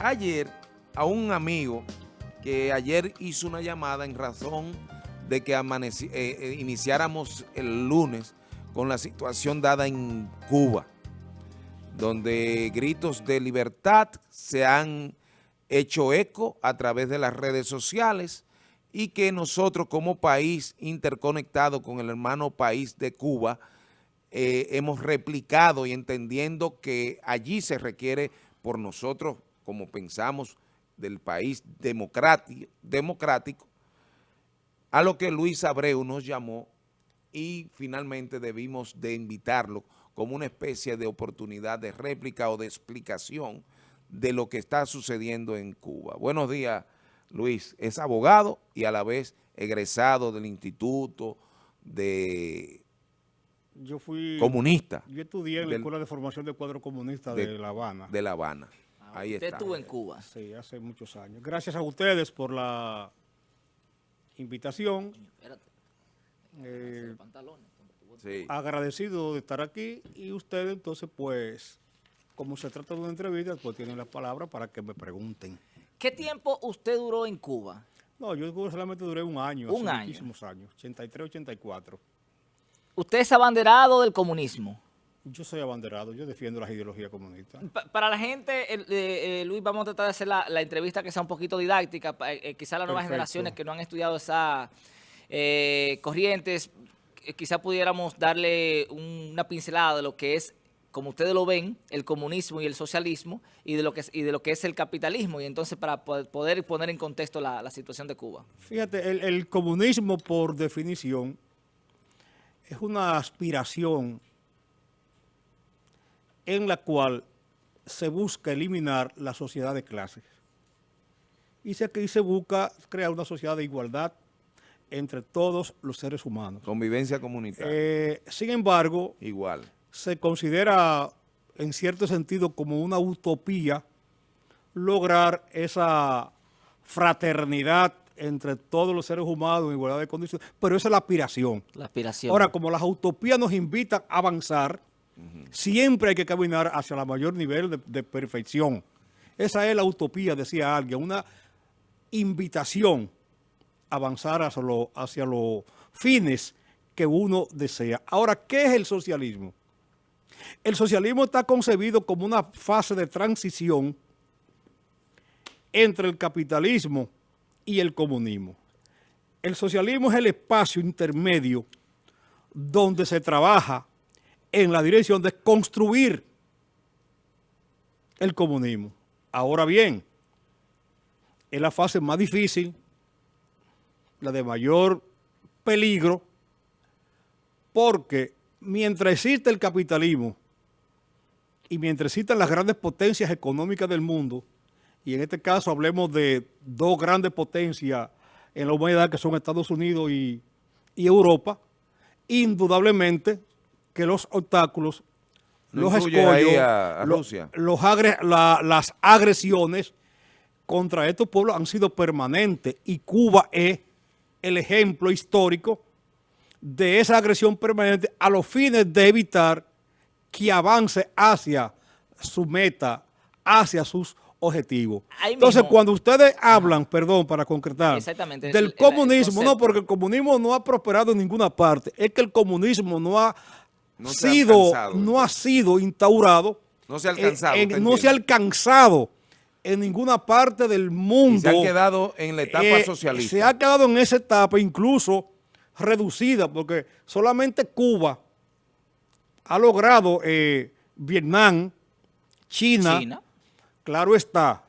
ayer a un amigo que ayer hizo una llamada en razón de que eh, eh, iniciáramos el lunes con la situación dada en Cuba, donde gritos de libertad se han hecho eco a través de las redes sociales y que nosotros como país interconectado con el hermano país de Cuba eh, hemos replicado y entendiendo que allí se requiere por nosotros, como pensamos, del país democrático, a lo que Luis Abreu nos llamó y finalmente debimos de invitarlo como una especie de oportunidad de réplica o de explicación de lo que está sucediendo en Cuba. Buenos días, Luis. Es abogado y a la vez egresado del Instituto de yo fui comunista. Yo estudié en la Escuela de Formación de Cuadro Comunista de, La Habana. De La Habana. Ah, Ahí usted estuvo en Cuba. Sí, hace muchos años. Gracias a ustedes por la invitación. Eh, agradecido de estar aquí y ustedes entonces pues, como se trata de una entrevista, pues tienen la palabra para que me pregunten. ¿Qué tiempo usted duró en Cuba? No, yo solamente duré un año, un hace muchísimos años, 83, 84. ¿Usted es abanderado del comunismo? Yo soy abanderado, yo defiendo las ideologías comunistas. para la gente, eh, eh, Luis, vamos a tratar de hacer la, entrevista que sea un poquito didáctica, eh, quizás las nuevas generaciones que no han estudiado esas corrientes, quizás pudiéramos darle una pincelada de lo que es, como ustedes lo ven, el comunismo y el socialismo, y de lo que es, y de lo que es el capitalismo, y entonces para poder poner en contexto la, situación de Cuba. Fíjate, el comunismo por definición es una aspiración en la cual se busca eliminar la sociedad de clases. Y se, se busca crear una sociedad de igualdad entre todos los seres humanos. Convivencia comunitaria. Eh, sin embargo, igual se considera en cierto sentido como una utopía lograr esa fraternidad entre todos los seres humanos en igualdad de condiciones, pero esa es la aspiración. La aspiración. Ahora, como las utopías nos invitan a avanzar, siempre hay que caminar hacia el mayor nivel de, perfección. Esa es la utopía, decía alguien, una invitación a avanzar hacia, los fines que uno desea. Ahora, ¿qué es el socialismo? El socialismo está concebido como una fase de transición entre el capitalismo y el comunismo. El socialismo es el espacio intermedio donde se trabaja en la dirección de construir el comunismo. Ahora bien, es la fase más difícil, la de mayor peligro, porque mientras existe el capitalismo y mientras existan las grandes potencias económicas del mundo, y en este caso hablemos de dos grandes potencias en la humanidad que son Estados Unidos y, Europa, indudablemente que los obstáculos, los escollos, las agresiones contra estos pueblos han sido permanentes y Cuba es el ejemplo histórico de esa agresión permanente a los fines de evitar que avance hacia su meta, hacia sus objetivo. Entonces, cuando ustedes hablan, perdón, para concretar, del comunismo, no, porque el comunismo no ha prosperado en ninguna parte, es que el comunismo no ha sido, no ha sido instaurado, no se ha alcanzado, en, no se ha alcanzado en ninguna parte del mundo. se ha quedado en la etapa eh, socialista. Se ha quedado en esa etapa incluso reducida, porque solamente Cuba ha logrado eh, Vietnam, China Claro está,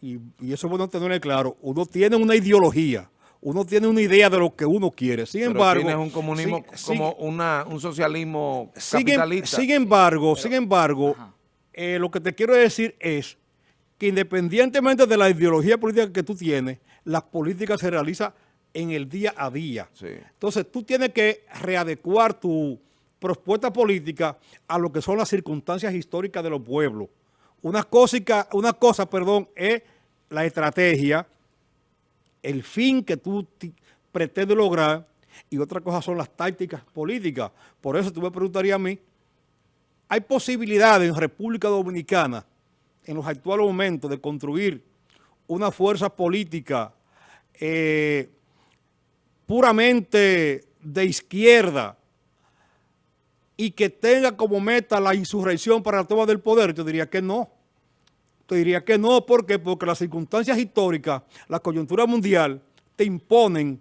y, eso es bueno tenerlo claro, uno tiene una ideología, uno tiene una idea de lo que uno quiere. Sin embargo... un comunismo como un socialismo capitalista. Sin, embargo, sin embargo, eh, lo que te quiero decir es que independientemente de la ideología política que tú tienes, las políticas se realizan en el día a día. Entonces, tú tienes que readecuar tu propuesta política a lo que son las circunstancias históricas de los pueblos. Una cosa, una cosa perdón, es la estrategia, el fin que tú pretendes lograr, y otra cosa son las tácticas políticas. Por eso tú me preguntarías a mí, ¿hay posibilidades en República Dominicana en los actuales momentos de construir una fuerza política eh, puramente de izquierda y que tenga como meta la insurrección para la toma del poder, yo diría que no. Te diría que no, ¿por qué? Porque las circunstancias históricas, la coyuntura mundial, te imponen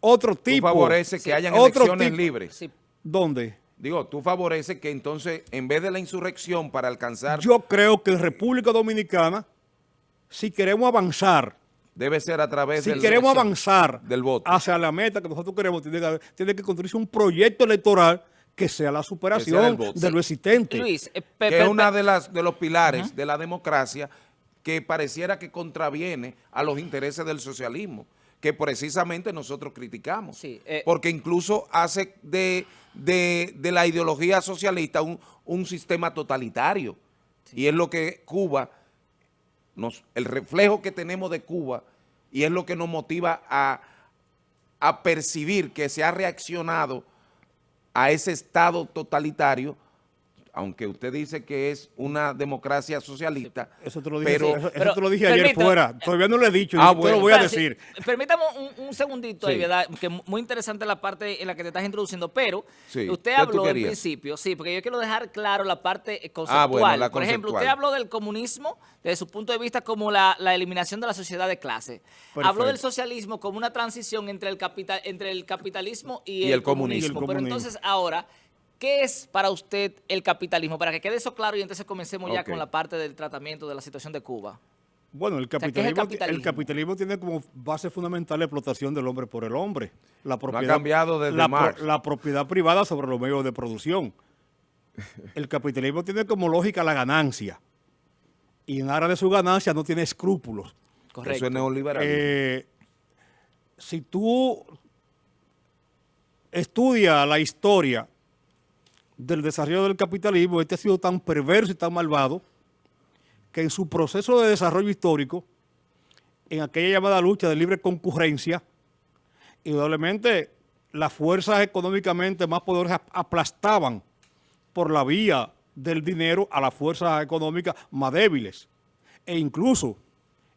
otro tipo. Tú favorece que hayan elecciones libres. ¿Dónde? Digo, tú favoreces que entonces, en vez de la insurrección para alcanzar... Yo creo que en República Dominicana, si queremos avanzar... Debe ser a través si queremos avanzar del voto. hacia la meta que nosotros queremos, tiene que, tiene que construirse un proyecto electoral que sea la superación de lo existente. Luis, eh, que es uno de, las, de los pilares de la democracia que pareciera que contraviene a los intereses del socialismo, que precisamente nosotros criticamos. Eh, porque incluso hace de, la ideología socialista un, sistema totalitario. Y es lo que Cuba, nos, el reflejo que tenemos de Cuba, y es lo que nos motiva a, a percibir que se ha reaccionado a ese Estado totalitario, aunque usted dice que es una democracia socialista. Eso te lo dije, eso, te lo dije ayer fuera. Todavía no lo he dicho, ah, te lo voy a decir. permítame un, segundito ahí, ¿verdad? Que muy interesante la parte en la que te estás introduciendo, pero usted habló al principio, sí, porque yo quiero dejar claro la parte ah, conceptual. Por ejemplo, usted habló del comunismo desde su punto de vista como la, eliminación de la sociedad de clase. Habló del socialismo como una transición entre el, capital, entre el capitalismo y, el, comunismo. Pero entonces ahora, ¿qué es para usted el capitalismo? Para que quede eso claro y entonces comencemos ya con la parte del tratamiento de la situación de Cuba. Bueno, el capitalismo, el, capitalismo? tiene como base fundamental la explotación del hombre por el hombre. La propiedad, ha cambiado desde la, la propiedad privada sobre los medios de producción. El capitalismo tiene como lógica la ganancia y en aras de su ganancia no tiene escrúpulos. Correcto. Eso es neoliberalismo. Eh, si tú estudias la historia del desarrollo del capitalismo, este ha sido tan perverso y tan malvado que en su proceso de desarrollo histórico, en aquella llamada lucha de libre concurrencia, indudablemente las fuerzas económicamente más poderosas aplastaban por la vía del dinero a las fuerzas económicas más débiles. E incluso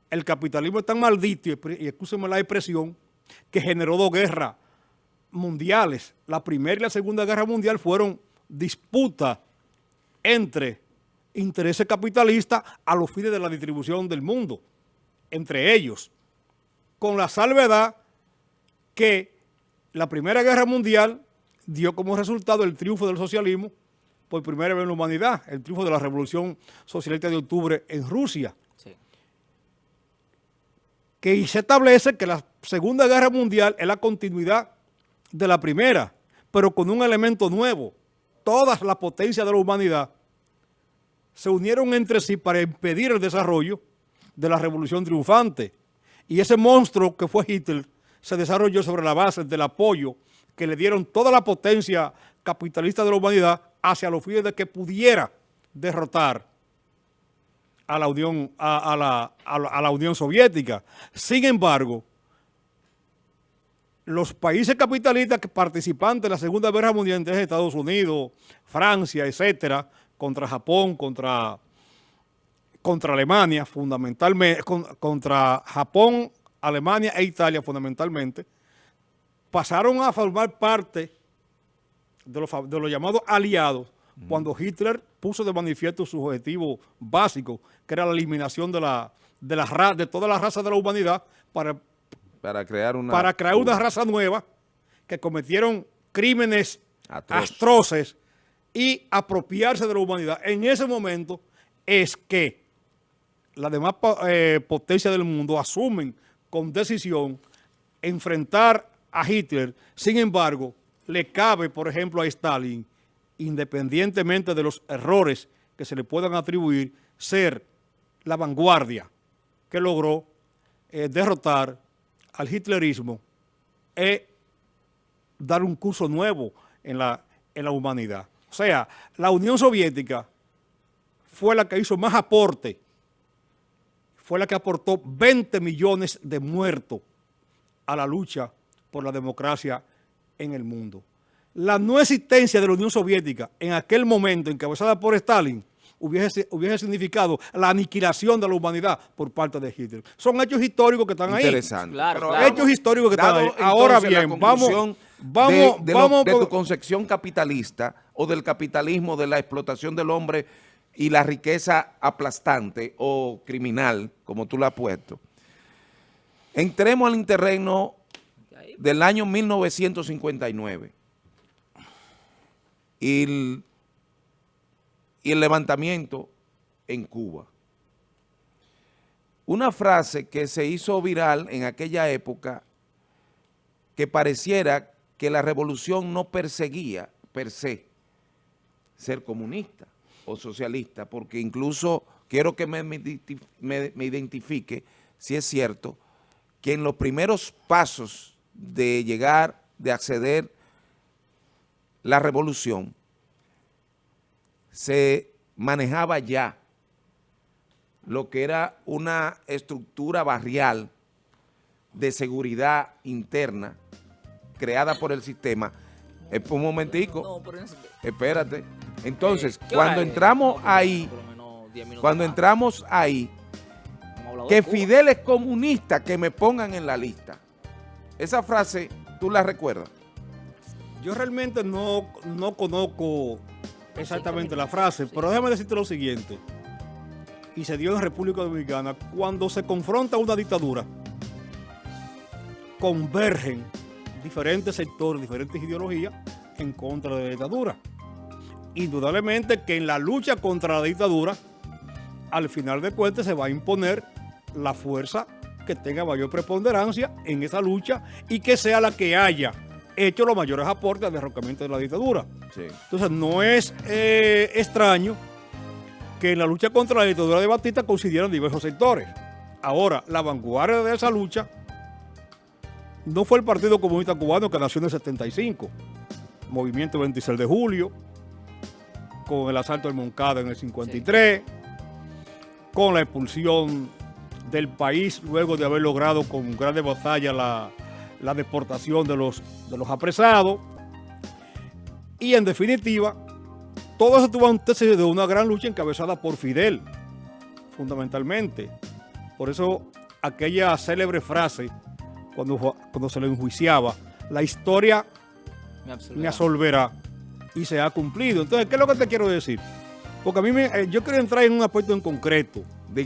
el capitalismo es tan maldito, y escúcheme la expresión, que generó dos guerras mundiales. La primera y la segunda guerra mundial fueron disputas entre intereses capitalistas a los fines de la distribución del mundo, entre ellos, con la salvedad que la primera guerra mundial dio como resultado el triunfo del socialismo por primera vez en la humanidad, el triunfo de la Revolución Socialista de Octubre en Rusia. Que se establece que la Segunda Guerra Mundial es la continuidad de la primera, pero con un elemento nuevo. Todas las potencias de la humanidad se unieron entre sí para impedir el desarrollo de la revolución triunfante. Y ese monstruo que fue Hitler se desarrolló sobre la base del apoyo que le dieron toda la potencia capitalista de la humanidad hacia los fines de que pudiera derrotar a la Unión, a, la, a la Unión Soviética. Sin embargo, los países capitalistas que participantes de la Segunda Guerra Mundial, Estados Unidos, Francia, etcétera, contra Japón, contra, contra Alemania, fundamentalmente, contra Japón, Alemania e Italia, fundamentalmente, pasaron a formar parte de los, de llamados aliados cuando Hitler puso de manifiesto su objetivo básico, que era la eliminación de, la, de, la, de toda la raza de la humanidad para, para, crear, una, para crear una raza nueva que cometieron crímenes atroces y apropiarse de la humanidad. En ese momento es que las demás eh, potencias del mundo asumen con decisión enfrentar a Hitler. Sin embargo, le cabe, por ejemplo, a Stalin, independientemente de los errores que se le puedan atribuir, ser la vanguardia que logró eh, derrotar al hitlerismo e dar un curso nuevo en la, en la humanidad. O sea, la Unión Soviética fue la que hizo más aporte, fue la que aportó 20 millones de muertos a la lucha por la democracia en el mundo. La no existencia de la Unión Soviética en aquel momento encabezada por Stalin hubiese, hubiese significado la aniquilación de la humanidad por parte de Hitler. Son hechos históricos que están ahí. Interesante. Claro, Hechos históricos que están ahí. Ahora bien, vamos, vamos, de, vamos de tu concepción capitalista o del capitalismo, de la explotación del hombre y la riqueza aplastante o criminal, como tú la has puesto. Entremos al terreno del año 1959 y y el levantamiento en Cuba. Una frase que se hizo viral en aquella época que pareciera que la revolución no perseguía per se ser comunista o socialista, porque incluso quiero que me, me, identifique si es cierto que en los primeros pasos de llegar, de acceder la revolución, se manejaba ya lo que era una estructura barrial de seguridad interna creada por el sistema. un momentico, espérate. Entonces, cuando entramos ahí, cuando entramos ahí, que Fidel es comunista, que me pongan en la lista. Esa frase, ¿tú la recuerdas? Yo realmente no, no conozco exactamente la frase, pero déjame decirte lo siguiente. Y se dio en República Dominicana, cuando se confronta una dictadura, convergen diferentes sectores, diferentes ideologías en contra de la dictadura. Indudablemente que en la lucha contra la dictadura, al final de cuentas se va a imponer la fuerza que tenga mayor preponderancia en esa lucha y que sea la que haya hecho los mayores aportes al derrocamiento de la dictadura. Entonces no es eh, extraño que en la lucha contra la dictadura de Batista coincidieran diversos sectores. Ahora, la vanguardia de esa lucha no fue el Partido Comunista Cubano que nació en el 75, Movimiento 26 de Julio, con el asalto del Moncada en el 53, con la expulsión del país luego de haber logrado con grandes batallas la, la deportación de los, de los apresados. Y en definitiva, todo eso tuvo antes de una gran lucha encabezada por Fidel, fundamentalmente. Por eso aquella célebre frase, cuando, cuando se le enjuiciaba, la historia me absolverá. y se ha cumplido. Entonces, ¿qué es lo que te quiero decir? Porque a mí me, yo quiero entrar en un aspecto en concreto.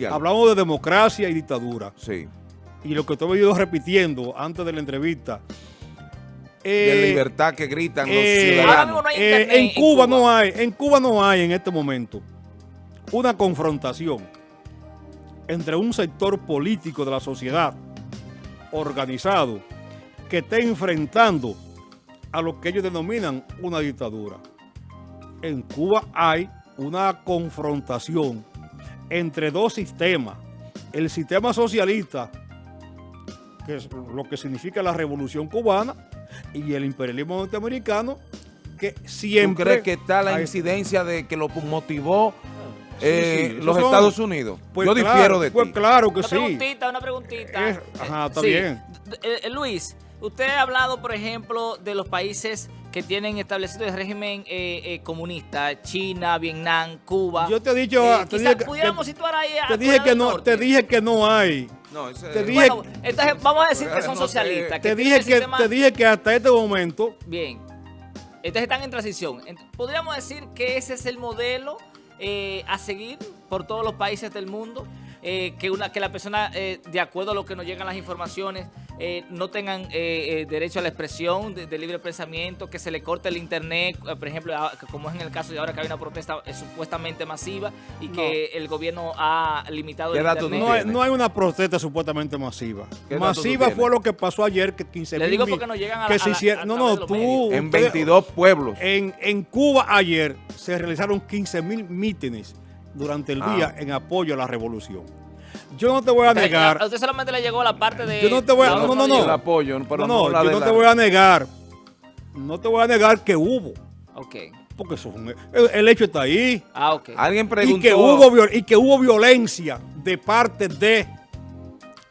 Hablamos de democracia y dictadura. Sí y lo que he venido repitiendo antes de la entrevista. de eh, libertad que gritan los eh, ciudadanos. Eh, en, Cuba, no hay, en Cuba no hay en este momento una confrontación entre un sector político de la sociedad organizado que esté enfrentando a lo que ellos denominan una dictadura. En Cuba hay una confrontación entre dos sistemas. El sistema socialista que es lo que significa la revolución cubana y el imperialismo norteamericano, que siempre... ¿Tú crees que está la incidencia de que lo motivó eh, los Estados Unidos? Pues Yo difiero de pues claro que una Preguntita, una preguntita, ajá, está bien. Eh, Luis, usted ha hablado, por ejemplo, de los países que tienen establecido el régimen comunista, China, Vietnam, Cuba. Yo te he dicho... te dije que, pudiéramos situar ahí te dije que no, Te dije que no hay no, te dije, bueno, entonces vamos a decir que son socialistas. te, dije que, te dije que hasta este momento... Bien. Entonces están en transición. ¿Podríamos decir que ese es el modelo eh, a seguir por todos los países del mundo? Eh, que, una, que la persona, eh, de acuerdo a lo que nos llegan las informaciones, eh, no tengan derecho a la expresión de, libre pensamiento, que se le corte el internet, por ejemplo, como es en el caso de ahora que hay una protesta supuestamente masiva y que el gobierno ha limitado el internet. No hay, no hay, una protesta supuestamente masiva. Masiva fue lo que pasó ayer, que 15 Le digo porque no llegan a, que No, no, tú... En 22 pueblos. En, en Cuba ayer se realizaron 15 mil mítines durante el ah. día en apoyo a la revolución. Yo no te voy a negar. A usted solamente le llegó la parte de. Yo no te voy a. No, no, no. El apoyo, pero no, no, yo no te voy a negar. No te voy a negar que hubo. Ok. Porque eso el, hecho está ahí. Ah, ok. Alguien preguntó. Y que, hubo, y que hubo violencia de parte de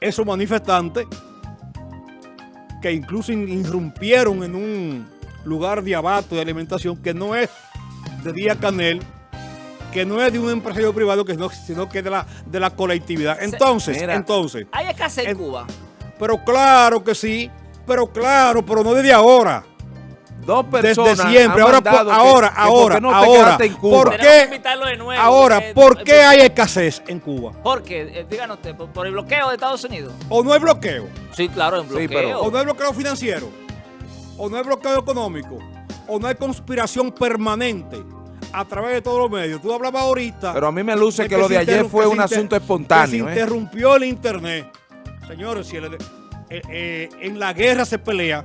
esos manifestantes que incluso irrumpieron en un lugar de abato de alimentación que no es de Día Canel que no es de un empresario privado, que no, sino que es de la, de la colectividad. Entonces, entonces... ¿Hay escasez en Cuba? Pero claro que sí, pero claro, pero no desde ahora. Dos personas Desde siempre, ahora, ahora, ahora, no ahora, ¿por qué, ahora, ¿por qué hay escasez en Cuba? ¿Por qué? Eh, díganos usted, ¿por, el bloqueo de Estados Unidos? ¿O no hay bloqueo? Sí, claro, hay bloqueo. ¿O no hay bloqueo financiero? ¿O no hay bloqueo económico? ¿O no hay conspiración permanente? A través de todos los medios. Tú hablabas ahorita... Pero a mí me luce que, lo de ayer fue un asunto espontáneo. se ¿eh? interrumpió el internet. Señores, si el, eh, eh, en la guerra se pelea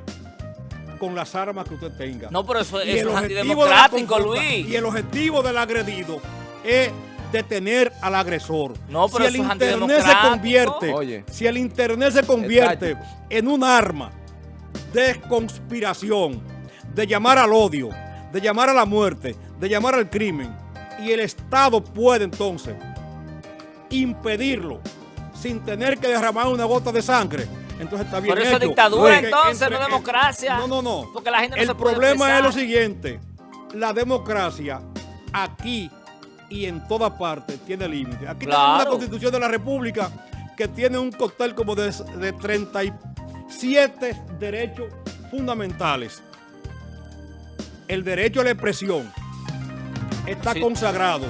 con las armas que usted tenga. No, pero eso, es antidemocrático, Luis. Y el objetivo del agredido es detener al agresor. No, pero si el internet se convierte, si el internet se convierte en un arma de conspiración, de llamar al odio, de llamar a la muerte, de llamar al crimen, y el Estado puede entonces impedirlo sin tener que derramar una gota de sangre, entonces está bien Por eso dictadura entonces, no democracia. No, no, no. Porque la gente El problema es lo siguiente, la democracia aquí y en toda parte tiene límites. Aquí tenemos una constitución de la república que tiene un cóctel como de, de 37 derechos fundamentales. El derecho a la expresión, está consagrado,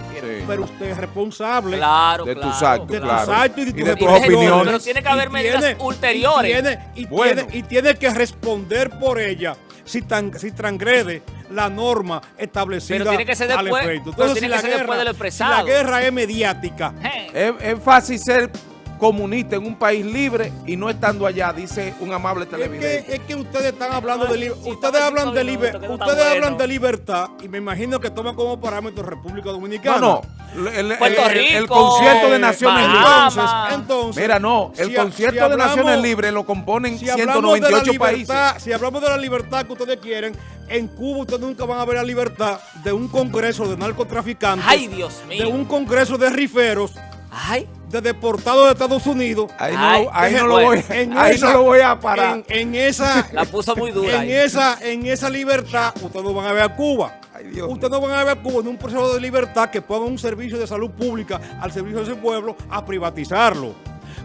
pero usted es responsable de tus actos, de tus actos y de, tus opiniones. Pero tiene que haber medidas ulteriores. Y tiene, que responder por ella si, tan, si transgrede la norma establecida pero tiene que ser después, al efecto. Entonces, si, la guerra, si la guerra es mediática. es fácil ser comunista en un país libre y no estando allá, dice un amable televidente. Es que, es que ustedes están hablando de libertad. Ustedes hablan de libertad. Ustedes hablan de libertad y me imagino que toman como parámetro República Dominicana. No, no. El, el, concierto de Naciones Libres. Entonces, mira, no, el concierto de Naciones Libres lo componen 198 países. Si hablamos de la libertad que ustedes quieren, en Cuba ustedes nunca van a ver la libertad de un congreso de narcotraficantes. Ay, Dios mío. De un congreso de riferos. Ay de deportado de Estados Unidos. Ahí no, ahí no, lo, voy, ahí no lo voy a parar. En, esa, la puso muy dura. En esa, en esa libertad, ustedes no van a ver a Cuba. ustedes no van a ver a Cuba en un proceso de libertad que ponga un servicio de salud pública al servicio de ese pueblo a privatizarlo.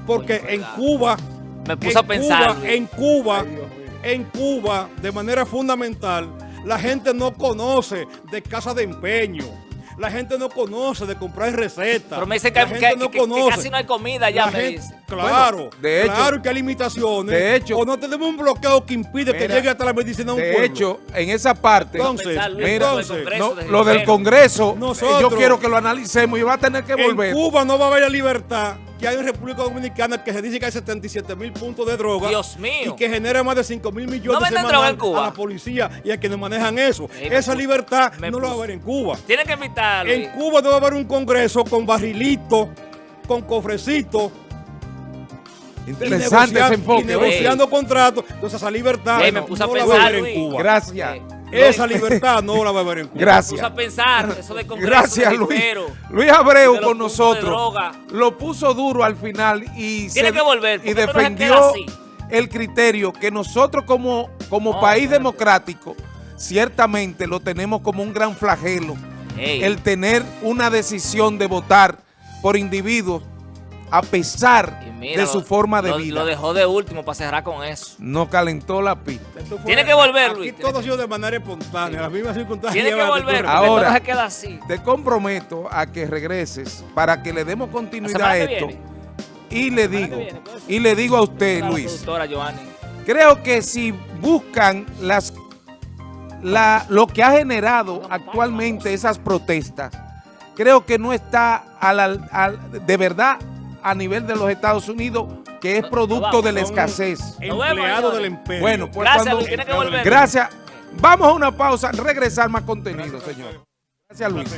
Porque en Cuba, me puse a pensar. en Cuba, en Cuba, de manera fundamental, la gente no conoce de casa de empeño la gente no conoce de comprar recetas. Pero me dicen que, la gente no conoce. casi no hay comida ya, me dice. Claro, de hecho, claro que hay limitaciones. De hecho, o no tenemos un bloqueo que impide que llegue hasta la medicina a un de pueblo. De hecho, en esa parte, entonces, entonces lo del Congreso, yo quiero que lo analicemos y va a tener que volver. En Cuba no va a haber libertad que hay en República Dominicana que se dice que hay 77 mil puntos de droga. Dios mío. Y que genera más de 5 mil millones de semanal a la policía y a quienes manejan eso. Esa libertad no lo va a haber en Cuba. Tienen que invitarlo. En Cuba a haber un congreso con barrilitos, con cofrecitos. Interesante ese enfoque. Y negociando contratos. Entonces esa libertad no, me puse a pensar, va a haber en Cuba. Gracias. Esa libertad no la va a haber en Cuba. Gracias. a pensar, eso de Congreso Gracias, Luis. Luis Abreu con nosotros. Lo puso duro al final y, Tiene que volver, y defendió el criterio que nosotros como, como país democrático ciertamente lo tenemos como un gran flagelo. El tener una decisión de votar por individuos a pesar de su forma de vida. Lo dejó de último para cerrar con eso. No calentó la pista. Tiene que volver, Luis. Aquí todo ha sido de manera espontánea, las mismas circunstancias. Tiene que volver, ahora se queda así. te comprometo a que regreses para que le demos continuidad a esto. Y le digo, y le digo a usted, Luis, creo que si buscan las la, lo que ha generado actualmente esas protestas, creo que no está de verdad a nivel de los Estados Unidos que es producto de la escasez. Empleado del empleo. Bueno, pues gracias, tiene que volver. Gracias. Vamos a una pausa, regresar más contenido, señor. Gracias, Luis.